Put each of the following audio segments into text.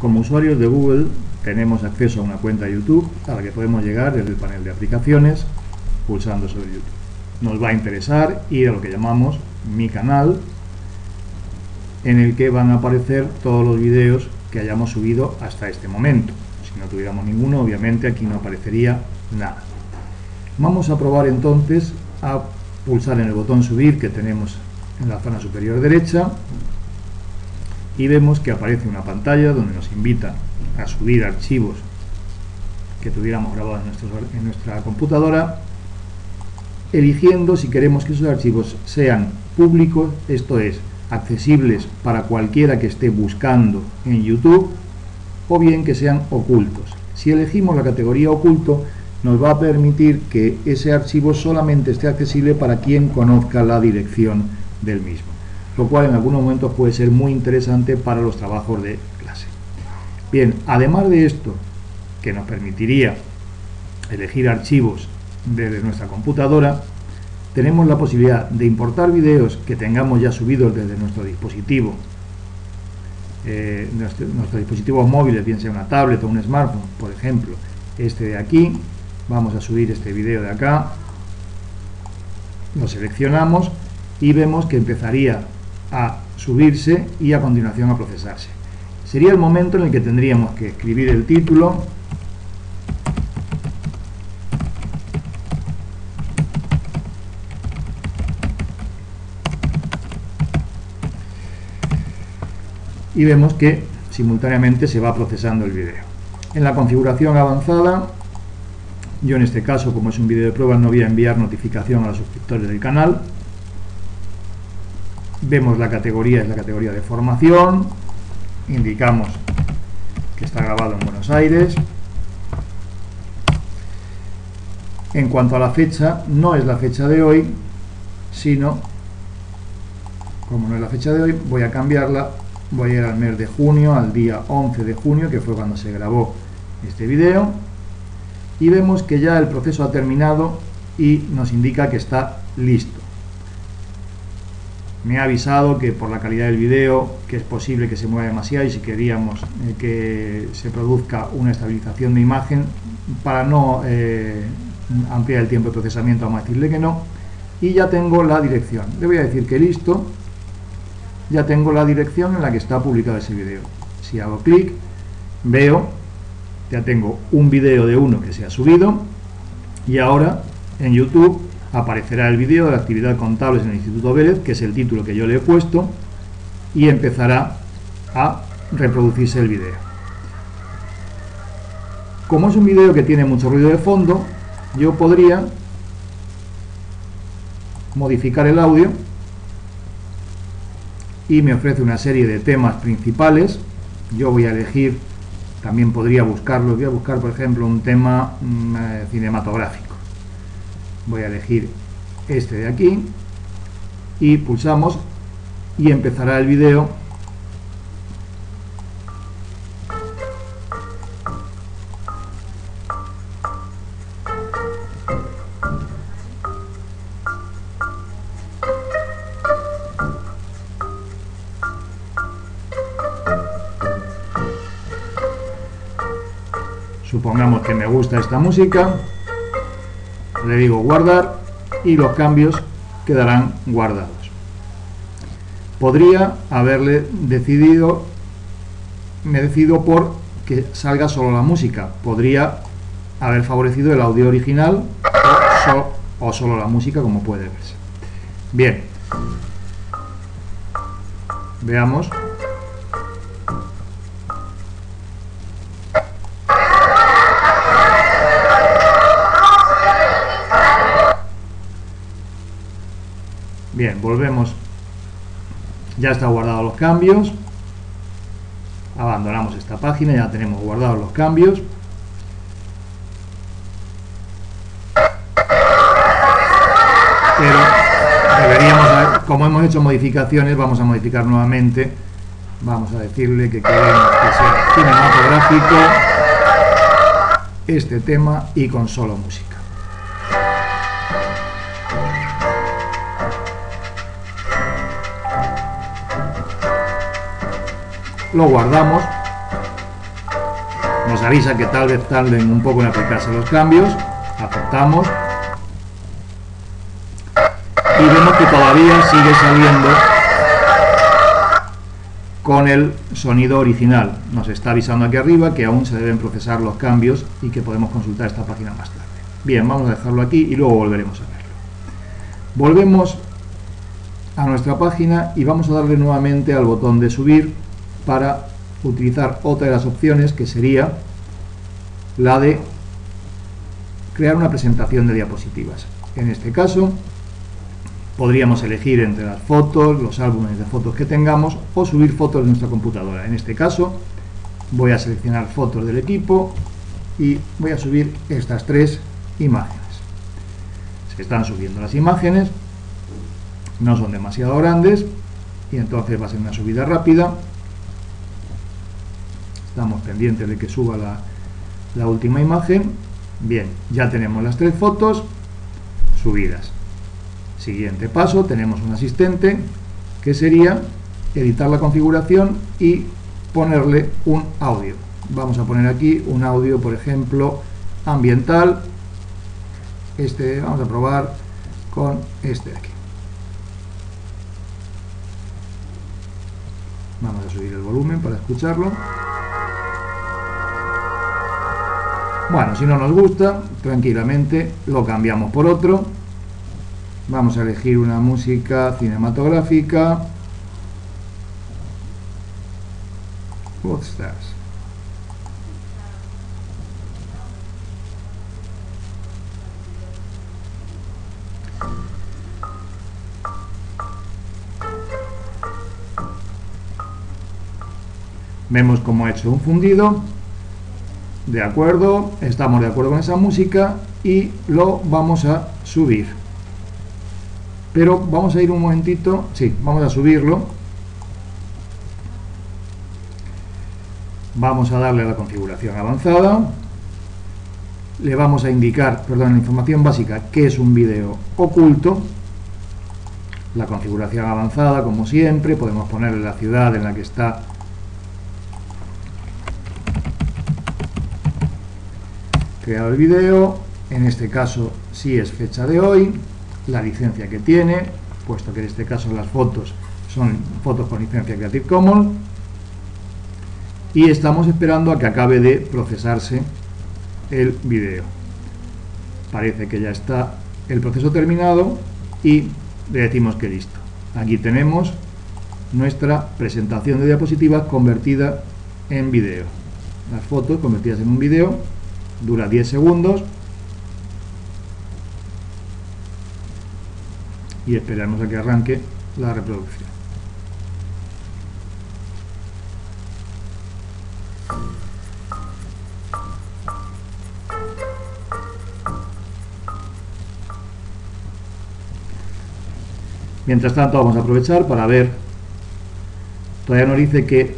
Como usuarios de Google tenemos acceso a una cuenta YouTube a la que podemos llegar desde el panel de aplicaciones pulsando sobre YouTube. Nos va a interesar ir a lo que llamamos mi canal en el que van a aparecer todos los vídeos que hayamos subido hasta este momento. Si no tuviéramos ninguno, obviamente aquí no aparecería nada. Vamos a probar entonces a pulsar en el botón subir que tenemos en la zona superior derecha y vemos que aparece una pantalla donde nos invita a subir archivos que tuviéramos grabados en, nuestra computadora eligiendo si queremos que esos archivos sean públicos, esto es, accesibles para cualquiera que esté buscando en YouTube o bien que sean ocultos. Si elegimos la categoría oculto, nos va a permitir que ese archivo solamente esté accesible para quien conozca la dirección del mismo, lo cual en algunos momentos puede ser muy interesante para los trabajos de clase. Bien, además de esto, que nos permitiría elegir archivos desde nuestra computadora, tenemos la posibilidad de importar vídeos que tengamos ya subidos desde nuestro dispositivo, eh, nuestros dispositivos móviles, bien sea una tablet o un smartphone, por ejemplo, este de aquí, vamos a subir este vídeo de acá, lo seleccionamos y vemos que empezaría a subirse y a continuación a procesarse. Sería el momento en el que tendríamos que escribir el título, y vemos que simultáneamente se va procesando el vídeo. En la configuración avanzada, yo en este caso, como es un vídeo de prueba, no voy a enviar notificación a los suscriptores del canal. Vemos la categoría, es la categoría de formación, indicamos que está grabado en Buenos Aires. En cuanto a la fecha, no es la fecha de hoy, sino, como no es la fecha de hoy, voy a cambiarla voy a ir al mes de junio, al día 11 de junio, que fue cuando se grabó este video, y vemos que ya el proceso ha terminado y nos indica que está listo. Me ha avisado que por la calidad del video, que es posible que se mueva demasiado y si queríamos eh, que se produzca una estabilización de imagen, para no eh, ampliar el tiempo de procesamiento vamos a decirle que no, y ya tengo la dirección. Le voy a decir que listo, ya tengo la dirección en la que está publicado ese video. Si hago clic, veo, ya tengo un video de uno que se ha subido y ahora en YouTube aparecerá el vídeo de actividad contables en el Instituto Vélez, que es el título que yo le he puesto, y empezará a reproducirse el vídeo. Como es un vídeo que tiene mucho ruido de fondo, yo podría modificar el audio y me ofrece una serie de temas principales. Yo voy a elegir, también podría buscarlo, voy a buscar por ejemplo un tema mm, eh, cinematográfico. Voy a elegir este de aquí y pulsamos y empezará el vídeo supongamos que me gusta esta música, le digo guardar y los cambios quedarán guardados. Podría haberle decidido, me decido por que salga solo la música. Podría haber favorecido el audio original o, solo la música como puede verse. Bien, veamos Bien, volvemos. Ya está guardado los cambios. Abandonamos esta página, ya tenemos guardados los cambios. Pero deberíamos, como hemos hecho modificaciones, vamos a modificar nuevamente. Vamos a decirle que queremos que sea cinematográfico este tema y con solo música. Lo guardamos Nos avisa que tal vez tarden un poco en aplicarse los cambios. Aceptamos. Y vemos que todavía sigue saliendo con el sonido original. Nos está avisando aquí arriba que aún se deben procesar los cambios y que podemos consultar esta página más tarde. Bien, vamos a dejarlo aquí y luego volveremos a verlo. Volvemos a nuestra página y vamos a darle nuevamente al botón de subir para utilizar otra de las opciones que sería la de crear una presentación de diapositivas. En este caso podríamos elegir entre las fotos, los álbumes de fotos que tengamos o subir fotos de nuestra computadora. En este caso voy a seleccionar fotos del equipo y voy a subir estas tres imágenes. Se están subiendo las imágenes, no son demasiado grandes y entonces va a ser una subida rápida estamos pendientes de que suba la, última imagen. Bien, ya tenemos las tres fotos subidas. Siguiente paso, tenemos un asistente que sería editar la configuración y ponerle un audio. Vamos a poner aquí un audio por ejemplo ambiental. Este vamos a probar con este de aquí. Vamos a subir el volumen para escucharlo. Bueno, si no nos gusta, tranquilamente lo cambiamos por otro. Vamos a elegir una música cinematográfica. What's Vemos cómo he hecho un fundido. De acuerdo, estamos de acuerdo con esa música y lo vamos a subir. Pero vamos a ir un momentito, sí, vamos a subirlo. Vamos a darle a la configuración avanzada. Le vamos a indicar, perdón, la información básica, que es un vídeo oculto. La configuración avanzada, como siempre, podemos ponerle la ciudad en la que está creado el vídeo, en este caso si es fecha de hoy, la licencia que tiene, puesto que en este caso las fotos son fotos con licencia Creative Commons, y estamos esperando a que acabe de procesarse el vídeo. Parece que ya está el proceso terminado y le decimos que listo. Aquí tenemos nuestra presentación de diapositivas convertida en vídeo. Las fotos convertidas en un vídeo dura 10 segundos. Y esperamos a que arranque la reproducción. Mientras tanto vamos a aprovechar para ver, todavía nos dice que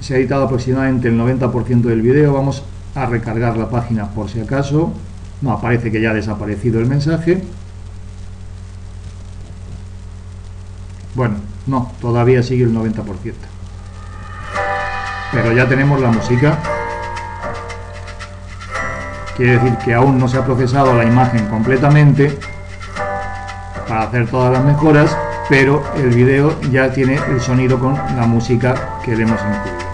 se ha editado aproximadamente el 90% del vídeo, vamos a recargar la página por si acaso. No, aparece que ya ha desaparecido el mensaje. Bueno, no, todavía sigue el 90%. Pero ya tenemos la música. Quiere decir que aún no se ha procesado la imagen completamente para hacer todas las mejoras, pero el vídeo ya tiene el sonido con la música que le hemos incluido.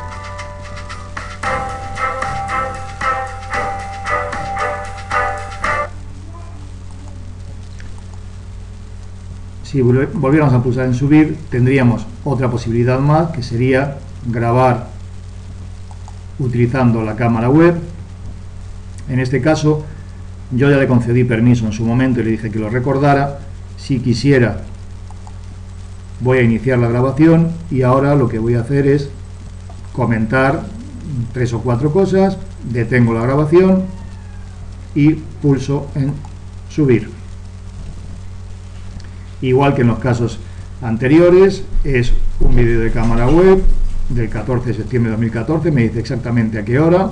Si volviéramos a pulsar en subir, tendríamos otra posibilidad más, que sería grabar utilizando la cámara web. En este caso, yo ya le concedí permiso en su momento y le dije que lo recordara. Si quisiera, voy a iniciar la grabación y ahora lo que voy a hacer es comentar tres o cuatro cosas, detengo la grabación y pulso en subir igual que en los casos anteriores, es un vídeo de cámara web del 14 de septiembre de 2014, me dice exactamente a qué hora,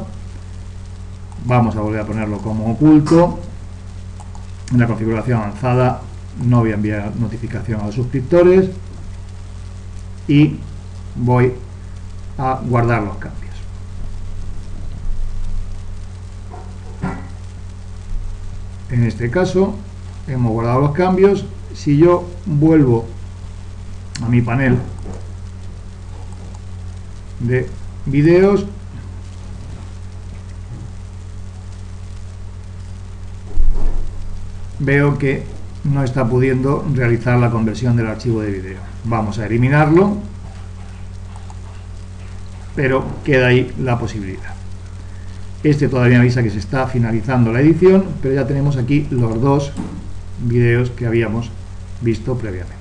vamos a volver a ponerlo como oculto, en la configuración avanzada no voy a enviar notificación a los suscriptores y voy a guardar los cambios. En este caso hemos guardado los cambios. Si yo vuelvo a mi panel de vídeos, veo que no está pudiendo realizar la conversión del archivo de vídeo. Vamos a eliminarlo, pero queda ahí la posibilidad. Este todavía me avisa que se está finalizando la edición, pero ya tenemos aquí los dos vídeos que habíamos visto previamente.